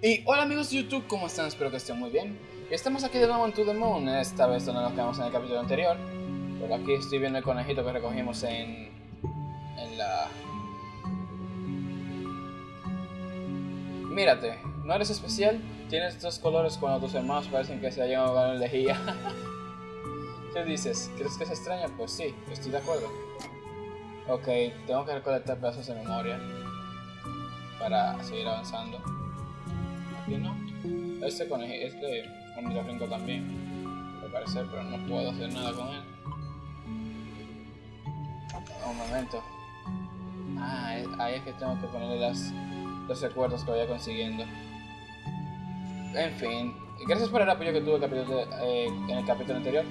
Y hola amigos de YouTube, ¿cómo están? Espero que estén muy bien. Estamos aquí de nuevo en To The Moon, esta vez donde nos quedamos en el capítulo anterior. Por aquí estoy viendo el conejito que recogimos en... en la... Mírate, ¿no eres especial? Tienes estos colores cuando tus hermanos parecen que se hayan ahogado en lejía. ¿Qué dices? ¿Crees que es extraño? Pues sí, estoy de acuerdo. Ok, tengo que recolectar pedazos de memoria para seguir avanzando. Aquí no. Este conejo, este ornitorrinco también, me parece, pero no puedo hacer nada con él. Un momento. Ah, ahí es que tengo que ponerle las, los recuerdos que vaya consiguiendo. En fin, gracias por el apoyo que tuve eh, en el capítulo anterior.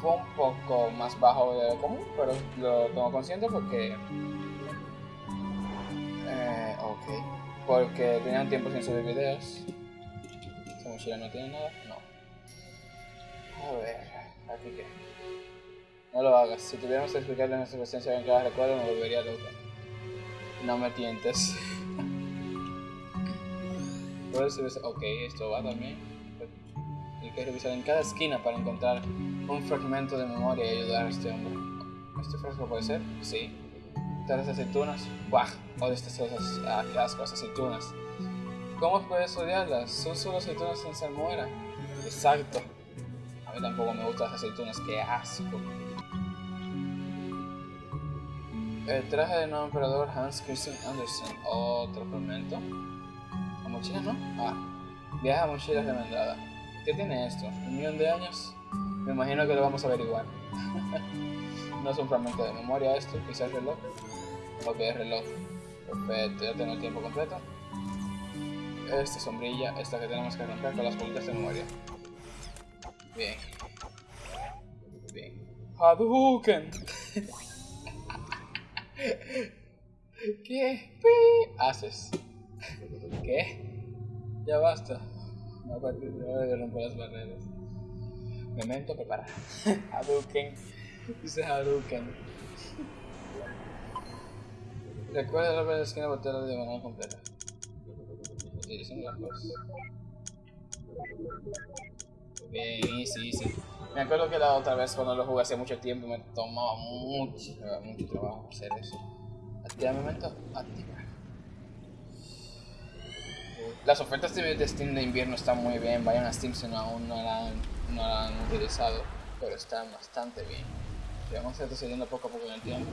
Fue un poco más bajo de lo común, pero lo tengo consciente porque... Eh, ok. Porque tenían tiempo sin subir videos. Esta mochila no tiene nada. No. A ver, aquí qué. No lo hagas. Si tuviéramos que explicarle nuestra presencia en cada recuerdo, me volvería loca. No me tientes. Ok, esto va también. Hay que revisar en cada esquina para encontrar un fragmento de memoria y ayudar a este hombre. ¿Este frasco puede ser? Sí. ¿Tales aceitunas? ¡Buah! Odio estas cosas. Ah, asco, aceitunas. ¿Cómo puedes odiarlas? Son solo aceitunas sin salmuera. Exacto. A mí tampoco me gustan las aceitunas, qué asco. El traje del nuevo emperador Hans Christian Andersen. Otro fragmento. ¿La mochila no? Ah. Viaja a mochila remendada. ¿Qué tiene esto? ¿Un millón de años? Me imagino que lo vamos a averiguar. no es un fragmento de memoria esto, quizás reloj. Ok, reloj. Perfecto, ya tengo el tiempo completo. Esta sombrilla, esta que tenemos que romper con las bolitas de memoria. Bien. Bien. Hadouken. ¿Qué haces? ¿Qué? Ya basta. De ahora romper las barreras. Memento prepara. Hadouken. Dice Hadouken. Recuerda la primera esquina botella de manera completa. Utilicen las cosas. Bien, easy, easy. Me acuerdo que la otra vez cuando lo jugué hace mucho tiempo me tomaba mucho, mucho trabajo hacer eso. Activa momento, activa. Las ofertas de Steam de invierno están muy bien, vayan a Steam si no, aún no la, han, no la han utilizado, pero están bastante bien. Vamos a ir retrocediendo poco a poco en el tiempo.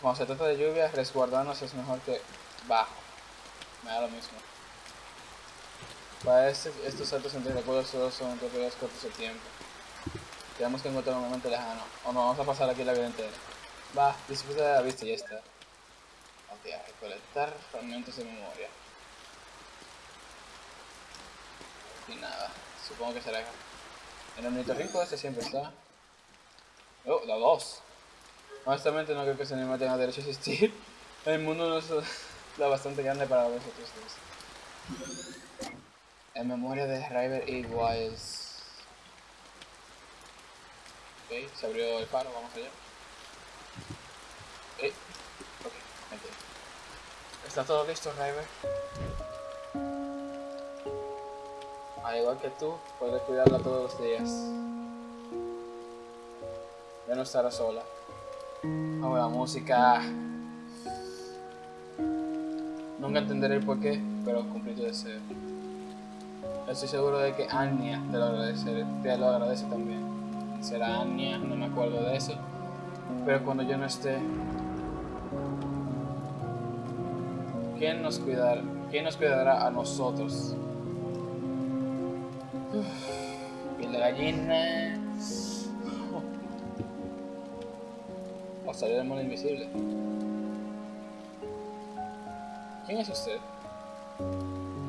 Cuando se trata de lluvia, resguardarnos es mejor que bajo. Me da lo mismo. Para este, estos saltos entre recuerdos solo son recorridos cortos de tiempo. Tenemos que encontrar un momento lejano, o no vamos a pasar aquí la vida entera. Va, disfruta de la vista y ya está. Ok, a recolectar fragmentos de memoria. Y nada, supongo que será el ornitorrinco este siempre está. Oh, la 2. Honestamente no creo que ese animal tenga derecho a existir. El mundo no es lo bastante grande para vosotros dos. En memoria de River. Wiles. Ok, se abrió el faro, vamos allá. Eh, ok. ¿Está todo listo, River? Al igual que tú, puedes cuidarla todos los días. Ya no estará sola. Oh, la música. Nunca entenderé el porqué, pero cumplí tu deseo. Estoy seguro de que Anya te lo, agradece, te lo agradece también. Será Anya, no me acuerdo de eso. Pero cuando yo no esté, ¿quién nos cuidará? ¿Quién nos cuidará a nosotros? Piel de gallina. O salir del mundo invisible. ¿Quién es usted?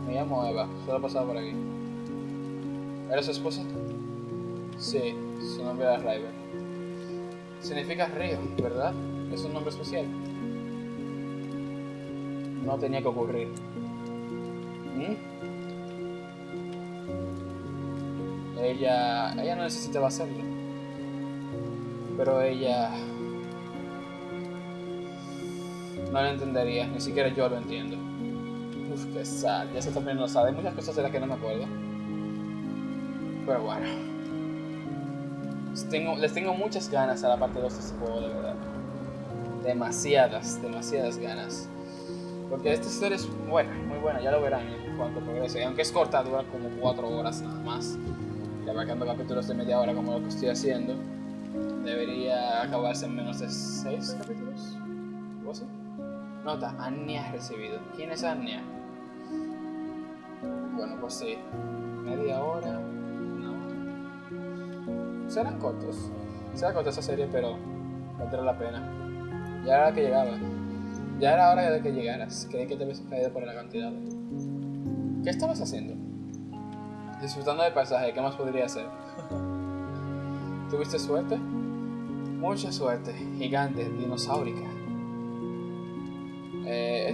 Me llamo Eva, solo he pasado por aquí. ¿Eres su esposa? Sí, su nombre era River. Significa río, ¿verdad? Es un nombre especial. No tenía que ocurrir. ¿Mm? Ella... Ella no necesitaba hacerlo. Pero ella... No lo entendería, ni siquiera yo lo entiendo. Uf, qué sal. Ya se está poniendo sal. Hay muchas cosas de las que no me acuerdo. Pero bueno. Les tengo muchas ganas a la parte 2 de este juego, de verdad. Demasiadas, demasiadas ganas. Porque esta historia es buena, muy buena, ya lo verán en cuanto progrese. Aunque es corta, dura como 4 horas nada más. Y abarcando capítulos de media hora como lo que estoy haciendo, debería acabarse en menos de 6 capítulos. Nota, Anya recibido. ¿Quién es Anya? Bueno, pues sí. Media hora. No. Serán cortos. Será corta esa serie, pero valdrá la pena. Ya era que llegaba. Ya era hora de que llegaras. Creí que te habías caído por la cantidad. ¿Qué estabas haciendo? Disfrutando del paisaje, ¿qué más podría hacer? ¿Tuviste suerte? Mucha suerte, gigante, dinosaurica.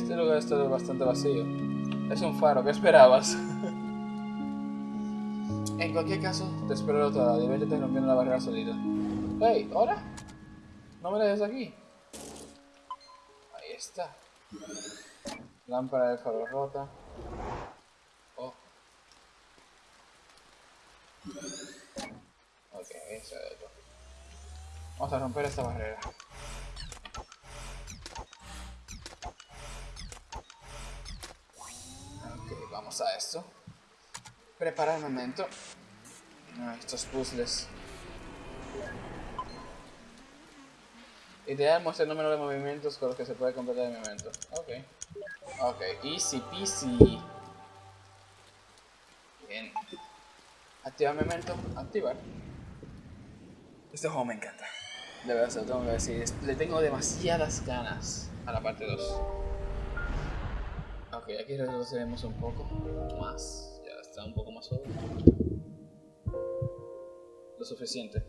Este lugar está bastante vacío. Es un faro, ¿qué esperabas? en cualquier caso, te espero al otro lado. Diviértete rompiendo la barrera solita. Hey, ¿hola? ¿No me dejes aquí? Ahí está. Lámpara de faro rota. Oh. Ok, eso es otro. Vamos a romper esta barrera. Vamos a esto. Prepara el momento. Ah, estos puzzles. Ideal muestra el número de movimientos con los que se puede completar el momento. Ok. Ok, easy peasy. Bien. Activar memento. Activar. Este juego me encanta. De verdad, se lo tengo que decir. Le tengo demasiadas ganas a la parte 2. Ok, aquí retrocedemos un poco más. Ya está un poco más sobre. Lo suficiente.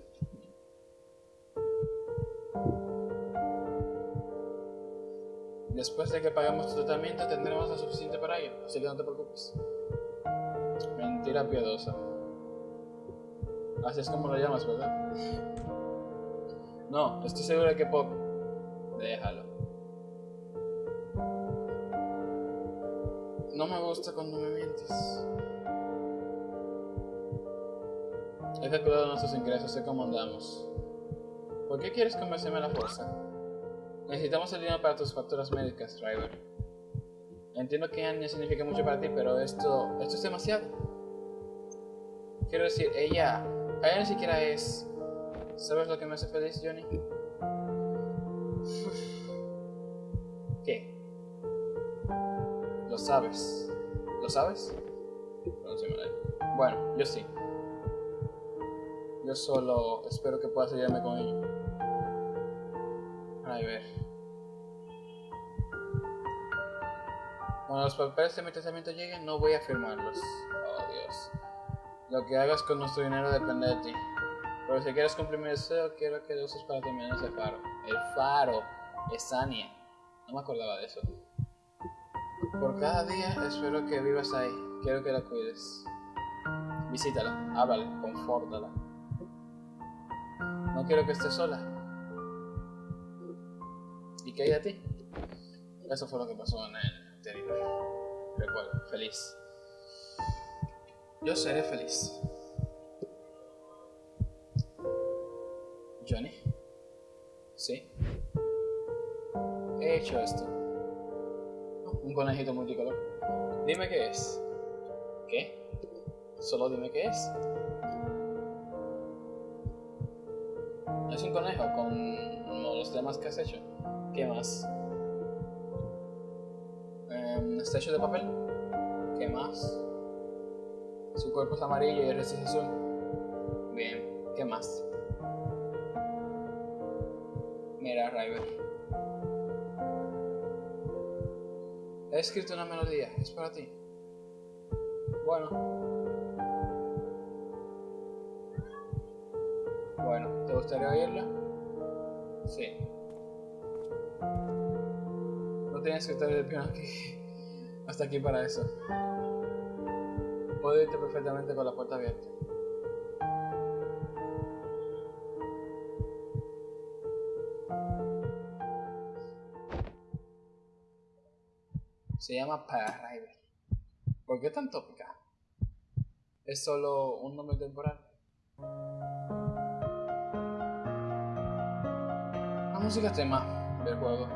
Después de que pagamos tu tratamiento tendremos lo suficiente para ello, así que no te preocupes. Mentira piadosa. Así es como lo llamas, ¿verdad? No, estoy seguro de que Pop. Déjalo. No me gusta cuando me mientes. He calculado nuestros ingresos, sé cómo andamos. ¿Por qué quieres convencerme a la fuerza? Necesitamos el dinero para tus facturas médicas, Driver. Entiendo que Anya significa mucho para ti, pero esto, esto es demasiado. Quiero decir, ella, ella ni siquiera es... ¿Sabes lo que me hace feliz, Johnny? ¿Qué? Lo sabes. ¿Lo sabes? Bueno, yo sí. Yo solo espero que puedas ayudarme con ello. A ver. Cuando los papeles de mi testamento lleguen, no voy a firmarlos. Oh, Dios. Lo que hagas con nuestro dinero depende de ti. Pero si quieres cumplir mi deseo, quiero que lo uses para terminar ese faro. El faro es Ania. No me acordaba de eso. Por cada día espero que vivas ahí. Quiero que la cuides. Visítala, háblale, confórtala. No quiero que estés sola. ¿Y qué hay a ti? Eso fue lo que pasó en el anterior. Recuerdo, feliz. Yo seré feliz. Johnny. Sí. He hecho esto. Un conejito multicolor. Dime qué es. ¿Qué? Solo dime qué es. Es un conejo con los temas que has hecho. ¿Qué más? ¿Está hecho de papel? ¿Qué más? Su cuerpo es amarillo y el resto es azul. Bien, ¿qué más? Mira, River. He escrito una melodía, es para ti. Bueno. Bueno, ¿te gustaría oírla? Sí. No tienes que estar el piano aquí. Hasta aquí para eso. Puedo irte perfectamente con la puerta abierta. Se llama Para River. ¿Por qué tan tópica? ¿Es solo un nombre temporal? La música tema del juego.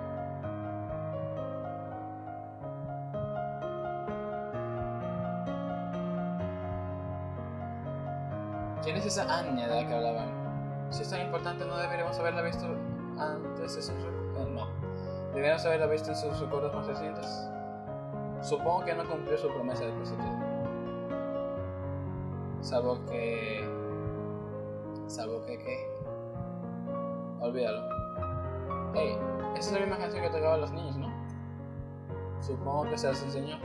¿Quién es esa Anya de la que hablaban? Si es tan importante, ¿no deberíamos haberla visto antes de sus recuerdos? no. ¿Deberíamos haberla visto en sus recuerdos más recientes? Supongo que no cumplió su promesa de positivo. Salvo que... Salvo que qué. Olvídalo. Hey, esa es la misma canción que tocaban los niños, ¿no? Supongo que se las enseñó.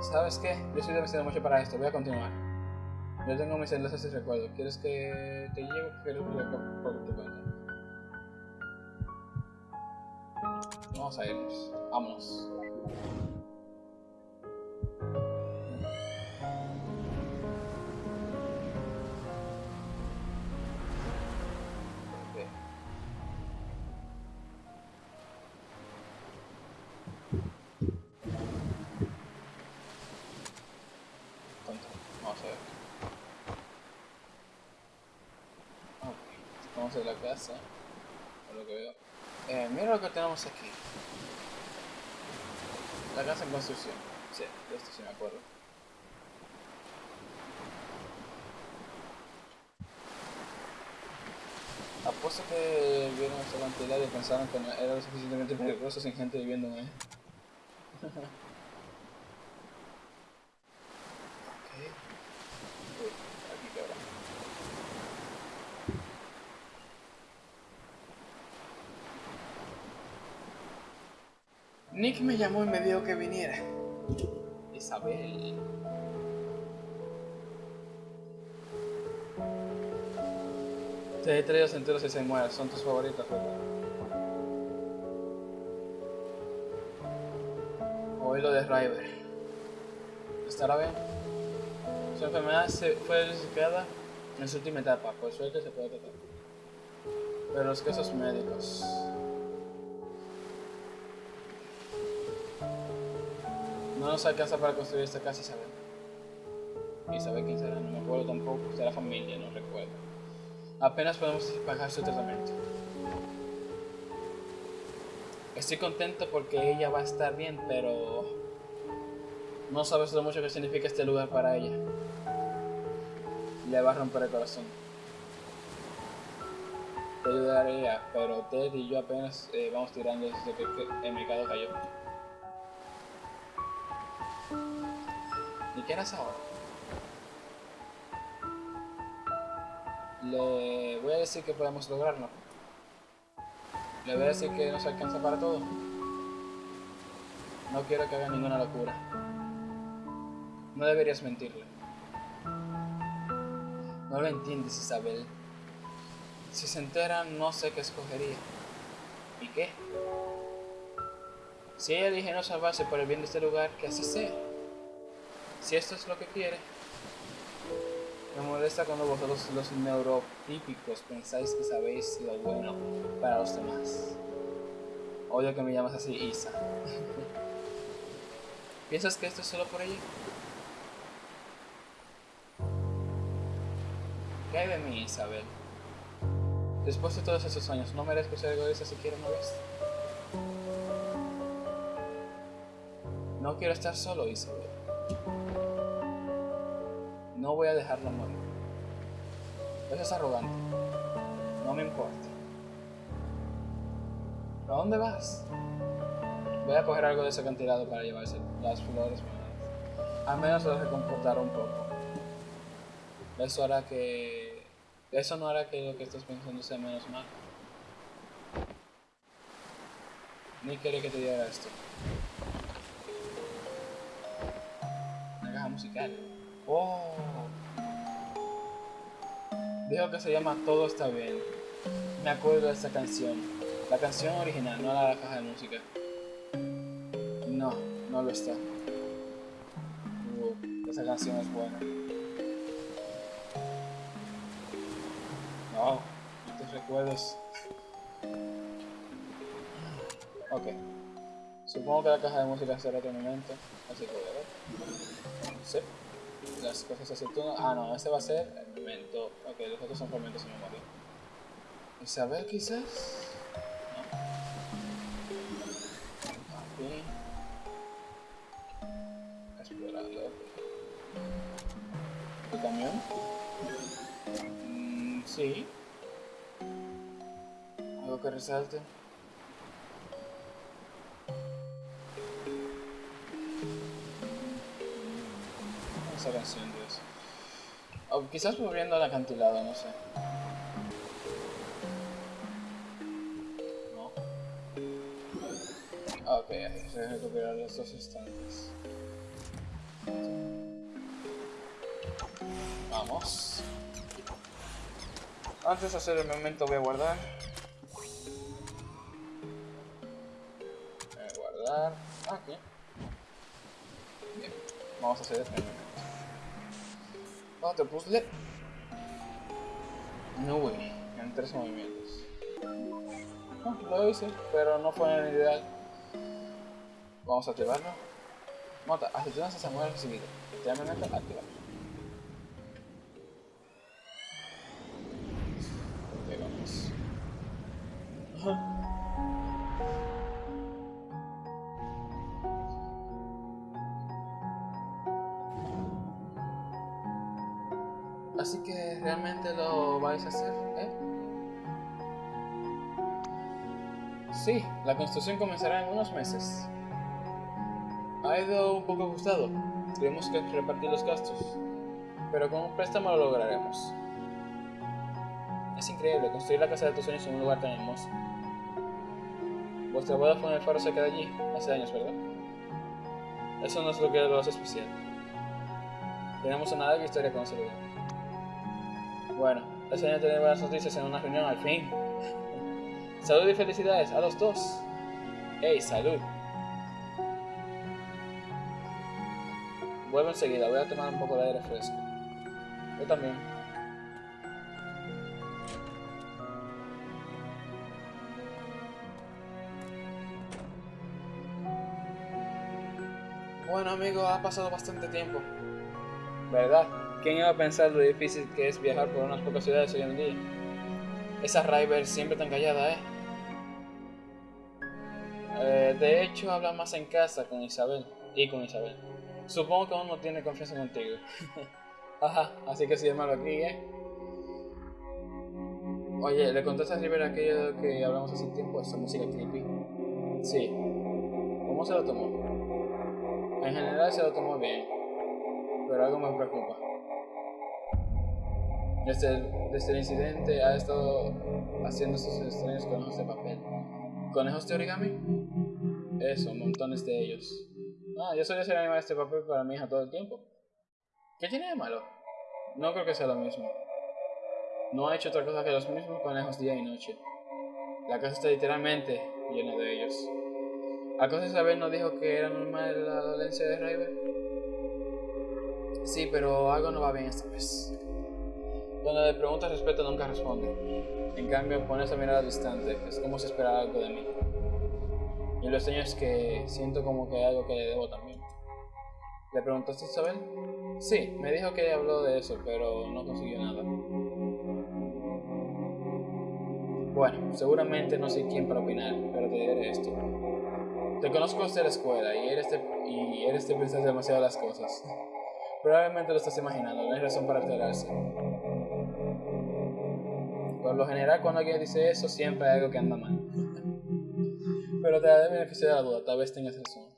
¿Sabes qué? Yo estoy demasiado mucho para esto, voy a continuar. Yo tengo mis enlaces y recuerdo. ¿Quieres que te lleve o quieres que por tu cuenta? Vamos a irnos. Vámonos. Vamos a la casa. Por lo que veo. Eh, mira lo que tenemos aquí. La casa en construcción. Sí, de esto sí me acuerdo. Apuesto que vieron esta cantidad y pensaron que no era lo suficientemente peligroso sin gente viviendo en él. ok. Uy, aquí quebra. Nick me llamó y me dijo que viniera. Isabel. Te he traído enteros y se muere. Son tus favoritos, ¿verdad? Oí lo de River. ¿Estará bien? Su enfermedad se fue diagnosticada en su última etapa. Por suerte se puede tratar. Pero los casos médicos... No nos alcanza para construir esta casa, Isabel. Isabel, ¿quién será? No me acuerdo tampoco. Será familia, no recuerdo. Apenas podemos pagar su tratamiento. Estoy contento porque ella va a estar bien, pero... No sabes lo mucho que significa este lugar para ella. Le va a romper el corazón. Te ayudaría, pero Ted y yo apenas eh, vamos tirando desde que el mercado cayó. ¿Y qué harás ahora? Le voy a decir que podemos lograrlo. Le voy a decir que nos alcanza para todo. No quiero que haga ninguna locura. No deberías mentirle. No lo entiendes, Isabel. Si se entera, no sé qué escogería. ¿Y qué? Si ella elige no salvarse por el bien de este lugar, que así sea. Si esto es lo que quiere. Me molesta cuando vosotros los neurotípicos pensáis que sabéis lo bueno para los demás. Odio que me llamas así, Isa. ¿Piensas que esto es solo por ella? ¿Qué hay de mí, Isabel? Después de todos esos años, ¿no merezco ser egoísta siquiera una vez? No quiero estar solo, Isabel. No voy a dejarlo morir. Eso es arrogante. No me importa. ¿A dónde vas? Voy a coger algo de ese acantilado para llevarse las flores. Al menos lo recomportará un poco. Eso hará que... Eso no hará que lo que estás pensando sea menos mal. Ni quiere que te diga esto. Musical. Oh. Dijo que se llama Todo está bien. Me acuerdo de esta canción. La canción original, no la caja de música. No, no lo está. Uh, esa canción es buena. No, estos recuerdos. Ok. Supongo que la caja de música será otro momento, así que voy a ver. Sí. Las cosas tú Ah, no, este va a ser el momento. Ok, los otros son fragmentos sin memoria. Isabel, quizás. No. Aquí. Explorando. ¿El camión? Mm, sí. Algo que resalte. O quizás volviendo al acantilado, no sé. No. Ah, ok, hay recuperar los dos. Vamos. Antes de hacer el momento voy a guardar. Voy a guardar. Aquí. Bien. Vamos a hacer el momento. Otro puzzle. No, güey. En tres movimientos. Lo hice, pero no fue el ideal. Vamos a activarlo. Nota, aceitunas se mueve recibido. Literalmente activar. Sí, la construcción comenzará en unos meses. Ha ido un poco ajustado. Tenemos que repartir los gastos. Pero con un préstamo lo lograremos. Es increíble construir la casa de tus sueños en un lugar tan hermoso. Vuestra boda fue en el faro cerca de allí, hace años, ¿verdad? Eso no es lo que lo hace especial. Tenemos una larga historia con ese lugar. Bueno, es año tener buenas noticias en una reunión al fin. Salud y felicidades a los dos. ¡Ey, salud! Vuelvo enseguida, voy a tomar un poco de aire fresco. Yo también. Bueno amigo, ha pasado bastante tiempo. ¿Verdad? ¿Quién iba a pensar lo difícil que es viajar por unas pocas ciudades hoy en día? Esa River siempre tan callada, ¿eh? ¿eh? De hecho, habla más en casa con Isabel y con Isabel. Supongo que aún no tiene confianza contigo. Ajá, así que si malo aquí, ¿eh? Oye, ¿le contaste a River aquello que hablamos hace tiempo? Esa música creepy. Sí. ¿Cómo se lo tomó? En general se lo tomó bien, pero algo me preocupa. Desde el, incidente ha estado haciendo estos extraños conejos de papel. ¿Conejos de origami? Eso, montones de ellos. Ah, yo solía hacer animar este papel para mi hija todo el tiempo. ¿Qué tiene de malo? No creo que sea lo mismo. No ha hecho otra cosa que los mismos conejos día y noche. La casa está literalmente llena de ellos. ¿Acaso Isabel no dijo que era normal la dolencia de River? Sí, pero algo no va bien esta vez. Cuando le preguntas respeto nunca responde. En cambio, pone esa mirada distante. Es como si esperara algo de mí. Y lo extraño es que siento como que hay algo que le debo también. ¿Le preguntaste a Isabel? Sí, me dijo que habló de eso, pero no consiguió nada. Bueno, seguramente no soy quien para opinar, pero te diré esto. Te conozco desde la escuela y eres de, y eres de pensar demasiado las cosas. Probablemente lo estás imaginando, no hay razón para alterarse. Lo general, cuando alguien dice eso, siempre hay algo que anda mal. Pero te daré beneficio de la duda, tal vez tengas razón.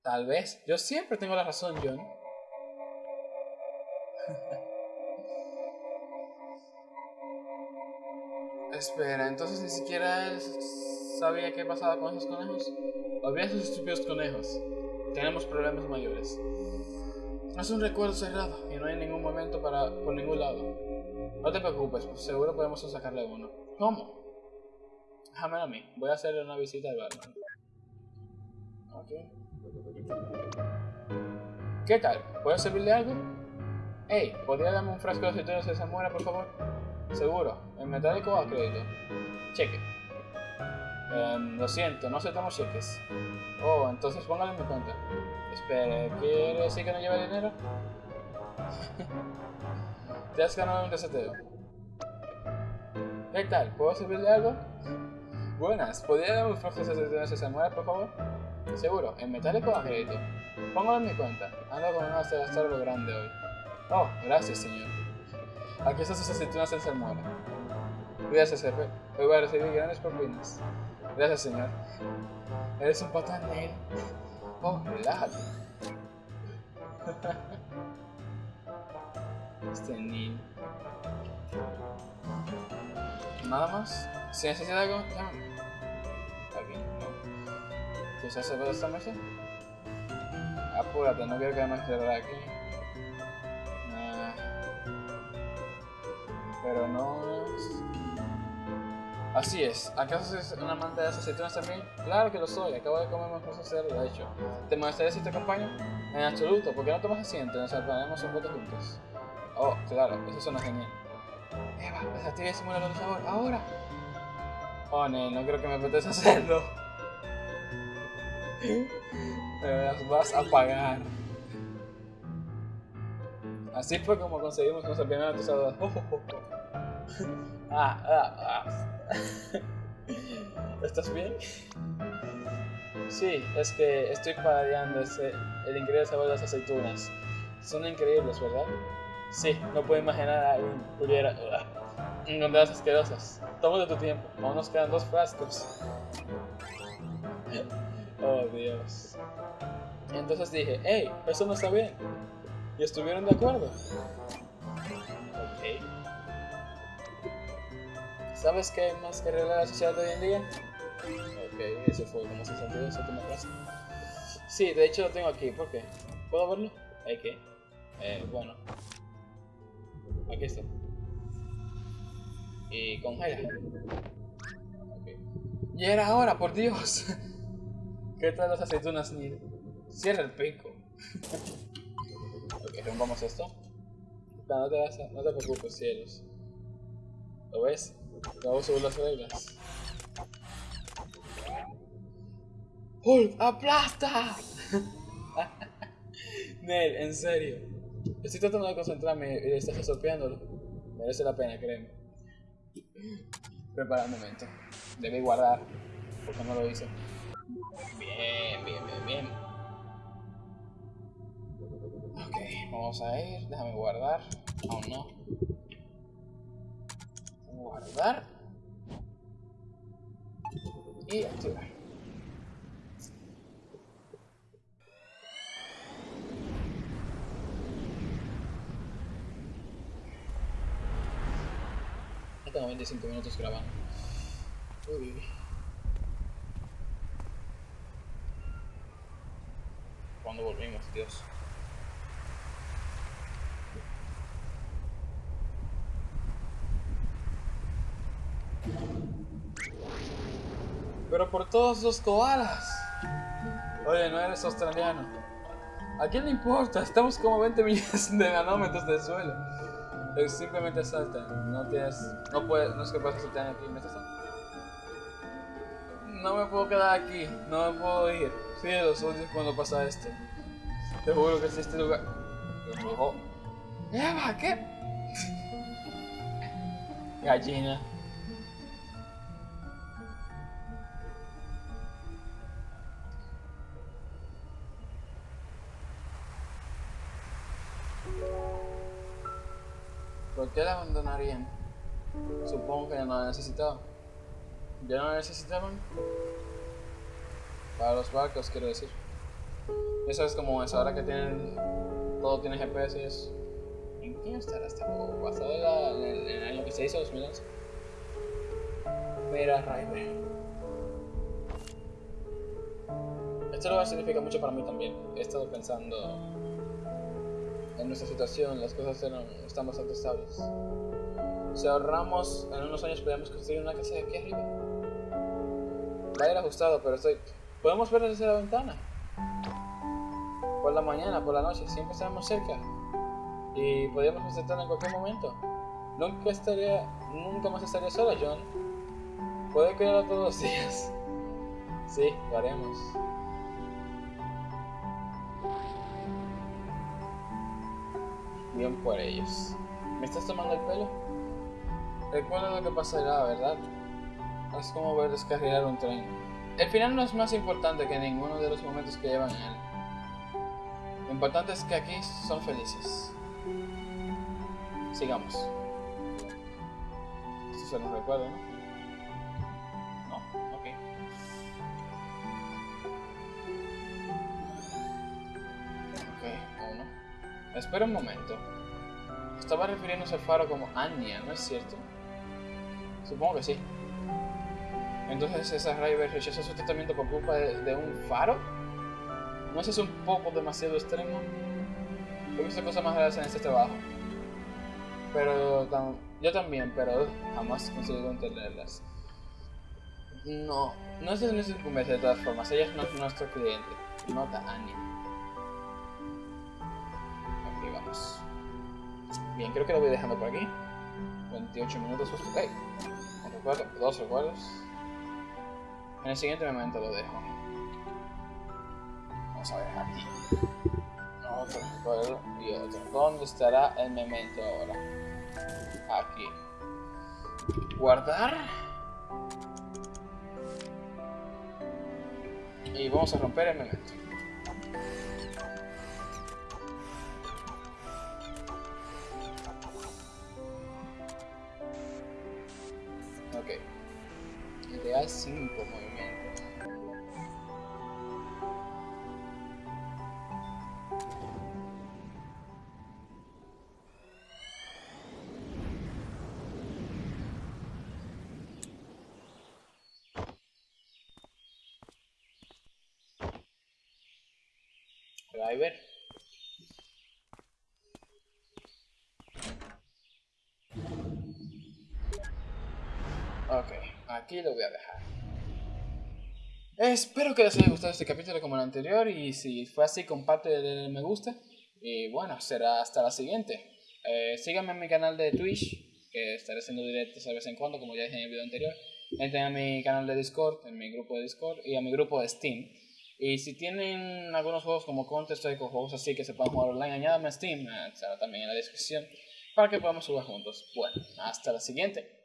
Tal vez. Yo siempre tengo la razón, John. Espera, entonces ni siquiera él sabía qué pasaba con esos conejos. Olvida esos estúpidos conejos. Tenemos problemas mayores. Es un recuerdo cerrado y no hay ningún momento para por ningún lado. No te preocupes, pues seguro podemos sacarle uno. ¿Cómo? Déjame a mí. Voy a hacerle una visita al barman. Ok. ¿Qué tal? ¿Puedo servirle algo? Hey, ¿podría darme un frasco de aceitunas de Zamora, por favor? Seguro. ¿En metálico o a crédito? Cheque. Em, lo siento, no aceptamos cheques. Oh, entonces póngale en mi cuenta. Espere, ¿quiere decir que no lleva dinero? Te has ganado un reseteo. ¿Qué tal? ¿Puedo servirle algo? Buenas, ¿podría darme un flujo de esa mujer, por favor? Seguro, en metálico o crédito. Póngalo en mi cuenta. Ando con una de algo grande hoy. Oh, gracias, señor. Aquí están sus aceitunas en salmuera. Gracias, jefe. Hoy voy a recibir grandes propinas. Gracias, señor. Eres un patán, Neil. Oh, relájate. Neil. ¿Nada más? Si necesita algo, llámame. No. ¿Quieres hacer esta mesa? Apúrate, no quiero que me cerrar aquí. Pero no... Así es. ¿Acaso es una amante de las aceitunas también? Claro que lo soy. Acabo de comer más cosas de hecho. ¿Te molestaría si te acompaño? En absoluto. ¿Por qué no tomas asiento? Nos salvaremos un poco juntos. Oh, claro. Eso suena genial. Eva, desactiva ese simulador de sabor. ¡Ahora! Oh, no, no creo que me apetezca hacerlo. me las vas a pagar. Así fue como conseguimos nuestra primera tostadora. ah, ah, ah. ¿Estás bien? Sí, es que estoy paradeando ese, el increíble sabor de las aceitunas. Son increíbles, ¿verdad? Sí, no puedo imaginar a alguien pudiera uh, encontrarlas asquerosas. Toma de tu tiempo, aún nos quedan dos frascos. oh, Dios. Entonces dije, hey, eso no está bien. ¿Y estuvieron de acuerdo? Ok. ¿Sabes qué más que arreglar la sociedad de hoy en día? Ok, eso fue como se sentido esa última frase. Sí, de hecho lo tengo aquí, ¿por qué? ¿Puedo verlo? Hay que. Eh, bueno. Aquí está. Y congela. Okay. Y era ahora, por Dios. ¿Qué tal las aceitunas, Neil? Cierra el pico. ok, rompamos esto. No, te preocupes, cielos. ¿Lo ves? Acabo subir las reglas. ¡Hulk, aplasta! Nel, en serio. Estoy tratando de concentrarme y estás resolviéndolo. Merece la pena, créeme. Prepara un momento. Debe guardar. Porque no lo hice. Bien, bien, bien, bien. Ok, vamos a ir. Déjame guardar. Aún no. Guardar. Y activar. Ya tengo 25 minutos grabando. Uy. Cuando volvimos, Dios. Pero por todos los koalas. Oye, no eres australiano. ¿A quién le importa? Estamos como 20 millones de nanómetros del suelo. Simplemente salta. No tienes. No puedes. No es que puedas saltar aquí. ¿Me estás No me puedo quedar aquí. No me puedo ir. Cielos, odios cuando pasa esto. Te juro que si este lugar. Oh. Eva, ¿qué? Gallina. Qué la abandonarían? Supongo que ya no la necesitaban. ¿Ya no la necesitaban? Para los barcos, quiero decir. Eso es como eso, ahora que tienen. Todo tiene GPS y eso. ¿En qué estará esta juego? ¿Basado en, en, el año que se hizo, 2011? Mira, Ryder. Este lugar significa mucho para mí también. He estado pensando en nuestra situación las cosas eran, están bastante estables. Si ahorramos, en unos años podríamos construir una casa de aquí arriba. Va a ir ajustado, pero estoy... Podemos ver desde la ventana. Por la mañana, por la noche, siempre estaremos cerca. Y podríamos visitarla en cualquier momento. Nunca estaría, nunca más estaría sola, John. Puede quedarlo todos los días. Sí, lo haremos. Bien por ellos. ¿Me estás tomando el pelo? Recuerda lo que pasará, ¿verdad? Es como ver descarrilar un tren. El final no es más importante que ninguno de los momentos que llevan en él. Lo importante es que aquí son felices. Sigamos. Esto se nos recuerda, ¿no? Espera un momento. Estaba refiriéndose al faro como Anya, ¿no es cierto? Supongo que sí. Entonces esa River rechazó su tratamiento por culpa de, un faro. ¿No es un poco demasiado extremo? He visto cosas más raras en este trabajo. Pero yo también, pero jamás conseguido entenderlas. No, no es de nuestra de todas formas. Ella es nuestro cliente. Nota Anya. Bien, creo que lo voy dejando por aquí. 28 minutos justo. Recuerdo, dos recuerdos. En el siguiente momento lo dejo. Vamos a ver aquí. Otro recuerdo y otro. ¿Dónde estará el memento ahora? Aquí. Guardar. Y vamos a romper el memento. Ok. Ideal 5 movimientos. Aquí lo voy a dejar. Espero que les haya gustado este capítulo como el anterior y si fue así comparte el me gusta. Y bueno, será hasta la siguiente. Eh, síganme en mi canal de Twitch, que estaré haciendo directos de vez en cuando, como ya dije en el video anterior. Entren a mi canal de Discord, en mi grupo de Discord y a mi grupo de Steam. Y si tienen algunos juegos como Counter Strike o juegos así que se puedan jugar online, añádame a Steam, estará también en la descripción, para que podamos jugar juntos. Bueno, hasta la siguiente.